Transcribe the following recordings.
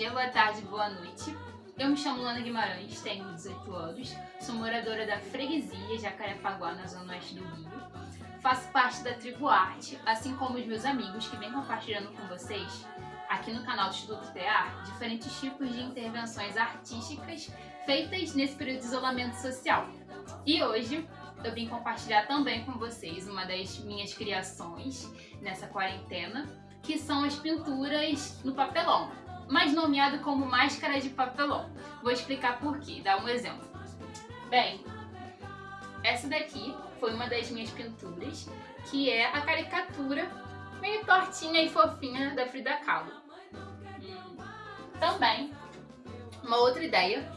Dia, boa tarde, boa noite. Eu me chamo Lana Guimarães, tenho 18 anos, sou moradora da freguesia Jacarepaguá, na zona oeste do Rio. Faço parte da Tribo Arte, assim como os meus amigos que vêm compartilhando com vocês, aqui no canal do Instituto TEAR, diferentes tipos de intervenções artísticas feitas nesse período de isolamento social. E hoje eu vim compartilhar também com vocês uma das minhas criações nessa quarentena, que são as pinturas no papelão mais nomeado como máscara de papelão. Vou explicar por quê, dar um exemplo. Bem, essa daqui foi uma das minhas pinturas, que é a caricatura meio tortinha e fofinha da Frida Kahlo. Hum. Também, uma outra ideia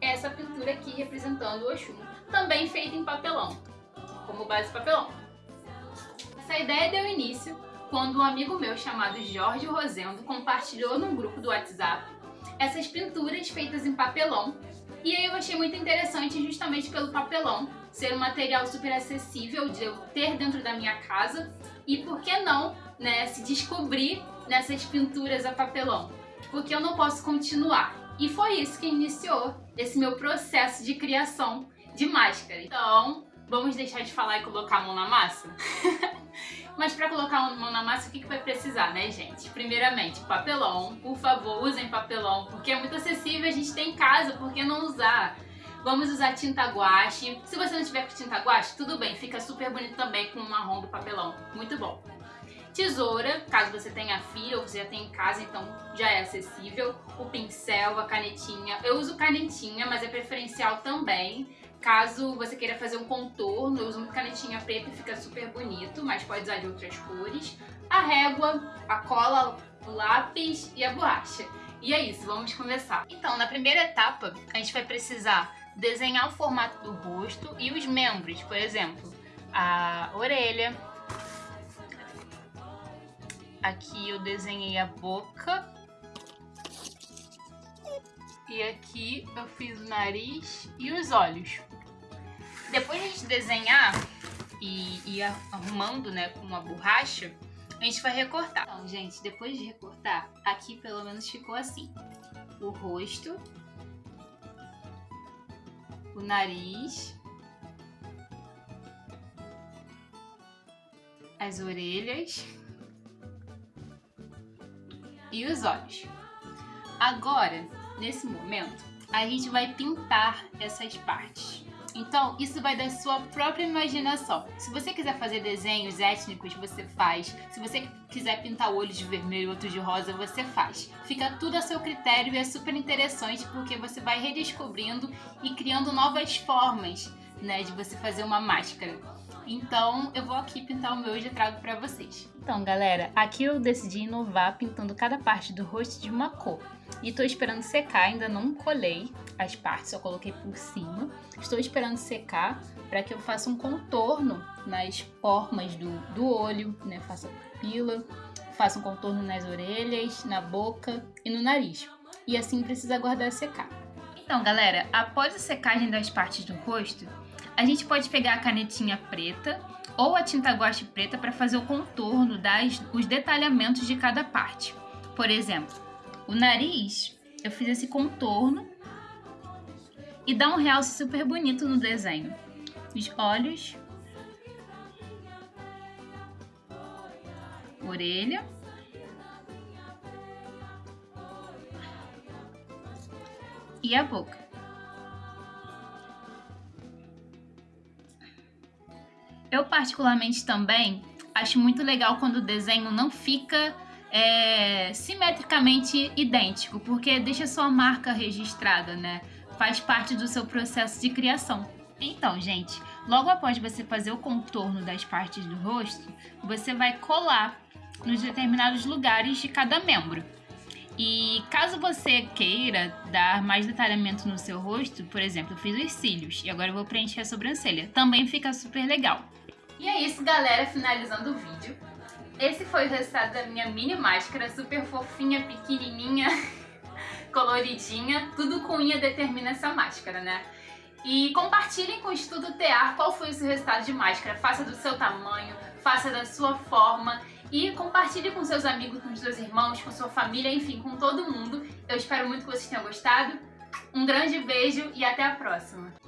é essa pintura aqui representando o Oxum, também feita em papelão, como base papelão. Essa ideia deu início quando um amigo meu chamado Jorge Rosendo compartilhou num grupo do WhatsApp essas pinturas feitas em papelão e aí eu achei muito interessante justamente pelo papelão ser um material super acessível de eu ter dentro da minha casa e por que não né, se descobrir nessas pinturas a papelão, porque eu não posso continuar. E foi isso que iniciou esse meu processo de criação de máscara. Então, vamos deixar de falar e colocar a mão na massa? Mas para colocar a mão na massa, o que, que vai precisar, né, gente? Primeiramente, papelão. Por favor, usem papelão, porque é muito acessível, a gente tem em casa, por que não usar? Vamos usar tinta guache. Se você não tiver com tinta guache, tudo bem, fica super bonito também com o marrom do papelão. Muito bom. Tesoura, caso você tenha filho ou você já tem em casa, então já é acessível. O pincel, a canetinha. Eu uso canetinha, mas é preferencial também. Caso você queira fazer um contorno, eu uso muito canetinha preta e fica super bonito, mas pode usar de outras cores. A régua, a cola, o lápis e a borracha. E é isso, vamos começar. Então, na primeira etapa, a gente vai precisar desenhar o formato do rosto e os membros, por exemplo, a orelha. Aqui eu desenhei a boca e aqui eu fiz o nariz e os olhos. Depois de a gente desenhar e ir arrumando né, com uma borracha, a gente vai recortar. Então, gente, depois de recortar, aqui pelo menos ficou assim. O rosto, o nariz, as orelhas e os olhos. Agora, nesse momento, a gente vai pintar essas partes. Então, isso vai da sua própria imaginação. Se você quiser fazer desenhos étnicos, você faz. Se você quiser pintar olhos de vermelho, outros de rosa, você faz. Fica tudo a seu critério e é super interessante porque você vai redescobrindo e criando novas formas, né, de você fazer uma máscara. Então, eu vou aqui pintar o meu e já trago pra vocês. Então, galera, aqui eu decidi inovar pintando cada parte do rosto de uma cor. E tô esperando secar, ainda não colei as partes, só coloquei por cima. Estou esperando secar para que eu faça um contorno nas formas do, do olho, né? Faça pupila, faça um contorno nas orelhas, na boca e no nariz. E assim precisa aguardar secar. Então, galera, após a secagem das partes do rosto, a gente pode pegar a canetinha preta ou a tinta guache preta para fazer o contorno, das, os detalhamentos de cada parte. Por exemplo, o nariz, eu fiz esse contorno e dá um realce super bonito no desenho. Os olhos, orelha, e a boca. Eu particularmente também acho muito legal quando o desenho não fica é, simetricamente idêntico, porque deixa sua marca registrada, né? Faz parte do seu processo de criação. Então, gente, logo após você fazer o contorno das partes do rosto, você vai colar nos determinados lugares de cada membro. E caso você queira dar mais detalhamento no seu rosto, por exemplo, eu fiz os cílios e agora eu vou preencher a sobrancelha. Também fica super legal. E é isso, galera, finalizando o vídeo. Esse foi o resultado da minha mini máscara, super fofinha, pequenininha, coloridinha. Tudo com unha determina essa máscara, né? E compartilhem com o Estudo Tear qual foi o seu resultado de máscara. Faça do seu tamanho, faça da sua forma E compartilhe com seus amigos, com seus irmãos, com sua família, enfim, com todo mundo. Eu espero muito que vocês tenham gostado. Um grande beijo e até a próxima!